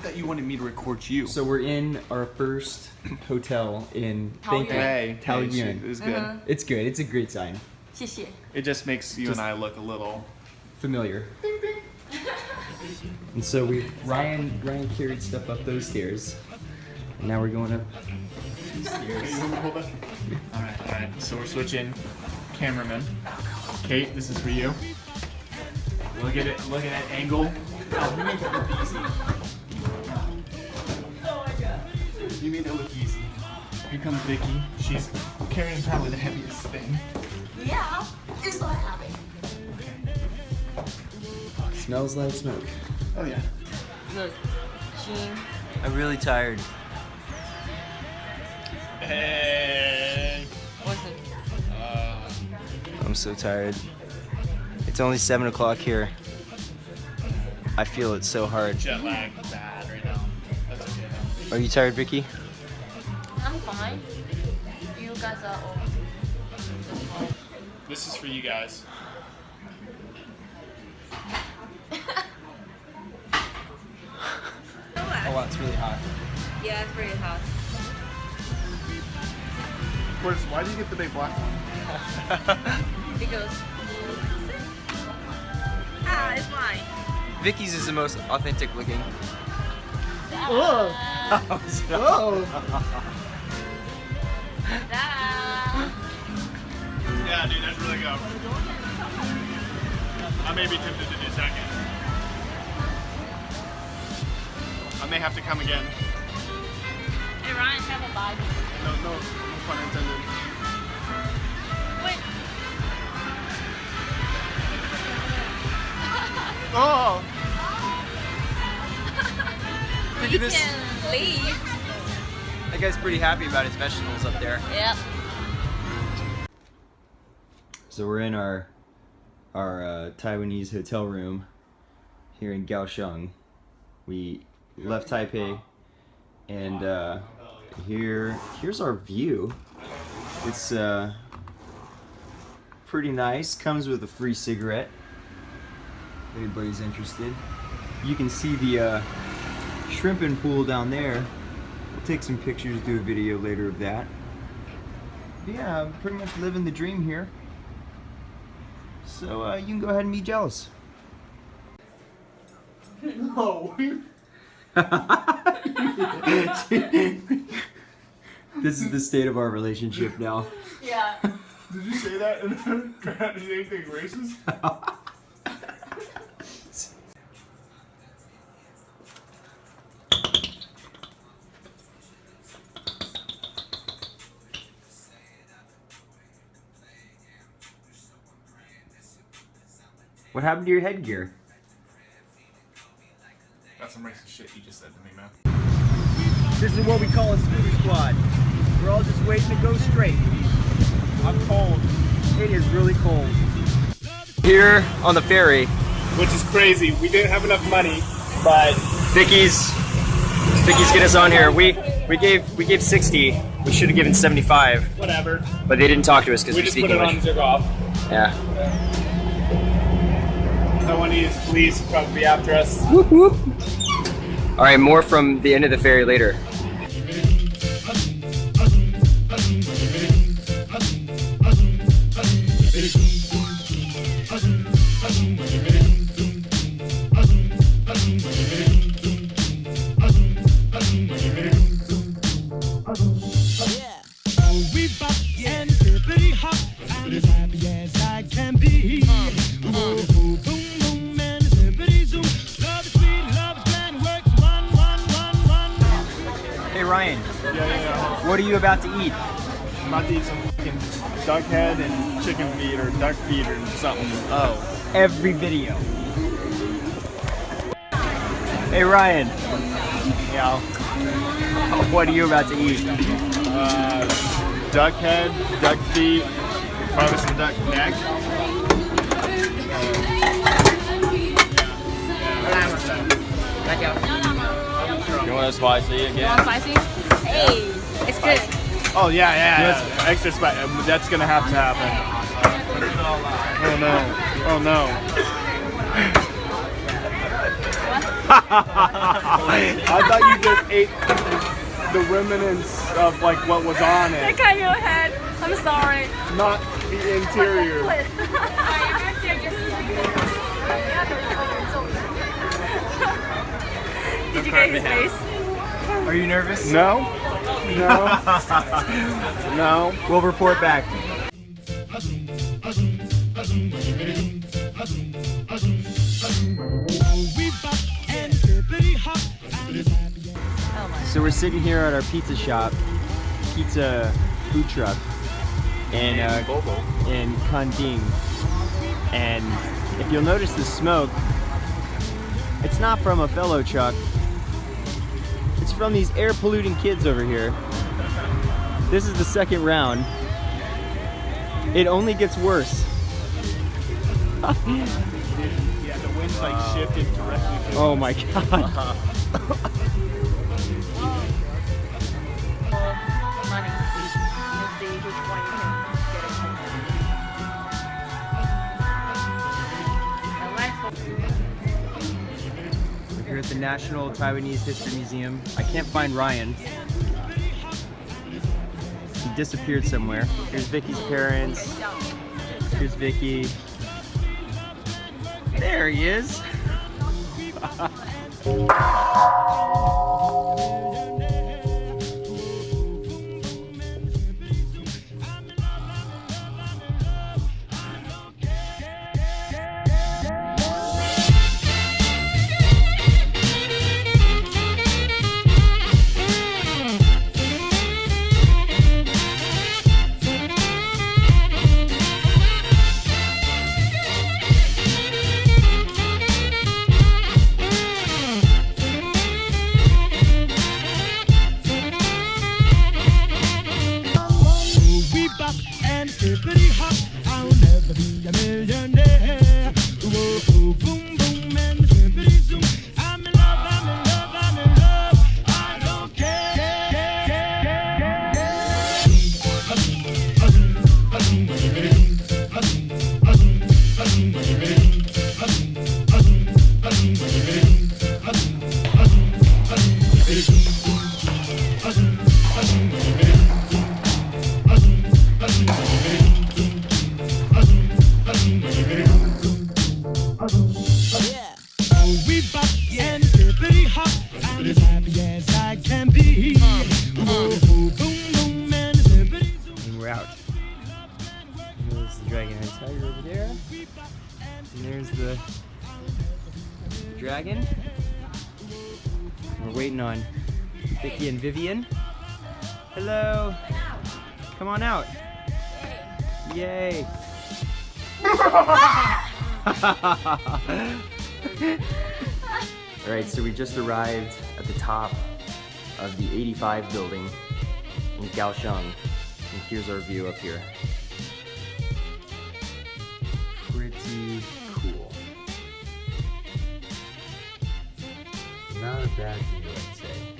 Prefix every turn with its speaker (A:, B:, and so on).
A: thought you wanted me to record you.
B: So we're in our first hotel in
C: Taoyuan.
B: Bangkok.
A: hey, hey,
B: Taoyuan.
A: shoot, good.
C: Uh-huh.
B: It's good. It's a great sign.
A: It just makes you
B: Just-
A: and I look a little.
B: Familiar. And so we Ryan Ryan carried stuff up those stairs. And now we're going up these stairs.
A: All right, all right. So we're switching cameraman. Kate, this is for you. Look at it. Look at that angle. Oh, you made it look easy. You made it look easy. Here comes Vicky. She's carrying probably the heaviest thing.
C: Yeah, it's so happy.
B: Smells like smoke.
A: Oh yeah.
C: Look, Jean.
B: I'm really tired.
A: Hey.
C: What's it? Um.
B: I'm so tired. It's only seven o'clock here. I feel it so hard.
A: Jet lag
B: Are you tired, Vicky?
C: I'm fine. You guys are all.
A: This is for you guys.
B: Oh wow, it's really hot.
C: Yeah, it's pretty hot.
A: Of course, why do you get the big black one?
C: Because. Ah, it's fine.
B: Vicky's is the most authentic looking.
C: Oh.
B: Oh.
A: Yeah, dude, that's really good. I may be tempted to do second. I may have to come again.
C: Hey, Ryan, have a bag.
A: No, no, no pun intended.
C: Wait.
A: Oh!
C: You can leave.
B: That guy's pretty happy about his vegetables up there.
C: Yep.
B: So we're in our our uh, Taiwanese hotel room here in Kaohsiung. We left Taipei, and uh, here here's our view. It's uh, pretty nice. Comes with a free cigarette. If anybody's interested. You can see the uh, shrimping pool down there. We'll take some pictures, do a video later of that. But yeah, I'm pretty much living the dream here. So uh, you can go ahead and be jealous.
A: No!
B: This is the state of our relationship now.
C: Yeah.
A: Did you say that and then try to say anything racist?
B: What happened to your headgear?
A: That's some racist shit you just said to me, man.
D: This is what we call a scooter squad. We're all just waiting to go straight. I'm cold. It is really cold.
B: Here on the ferry,
A: Which is crazy. We didn't have enough money, but
B: Vicky's Vicky's get us on here. We we gave we gave 60. We should have given 75,
A: whatever.
B: but they didn't talk to us because
A: We
B: we
A: just
B: speak
A: put it on
B: English.
A: zip off.
B: Yeah.
A: Taiwanese police probably after us.
B: All right, more from the end of the ferry later.
A: Yeah, yeah, yeah.
B: what are you about to eat?
A: I'm about to eat some fucking duck head and chicken feet or duck feet or something.
B: Oh, every video. Hey Ryan,
A: Yeah.
B: what are you about to eat?
A: Uh, duck head, duck feet, probably some duck neck.
B: You want a spicy again?
C: Spicy? Hey, it's good.
A: Oh yeah, yeah, yeah. Extra spice. Um, that's gonna have to happen. Oh no. Oh no.
D: I thought you just ate the remnants of like what was on it,
C: Look at your head. I'm sorry.
D: not the interior.
C: Did you get his face?
B: Are you nervous?
D: No, no, no.
B: We'll report back.
E: And.
B: So we're sitting here at our pizza shop, pizza food truck, in uh, in Kenting. And if you'll notice the smoke, it's not from a fellow truck. It's from these air polluting kids over here. This is the second round. It only gets worse.
D: Yeah, the wind's like shifted directly to
B: Oh my god.
C: Money. Let's see
B: at the National Taiwanese History Museum. I can't find Ryan. He disappeared somewhere. Here's Vicky's parents. Here's Vicky. There he is. And there's the dragon. We're waiting on Vicky and Vivian. Hello. Come on out. Yay. Alright, so we just arrived at the top of the 85 building in Kaohsiung. And here's our view up here. Pretty cool. Not a bad view, I'd say.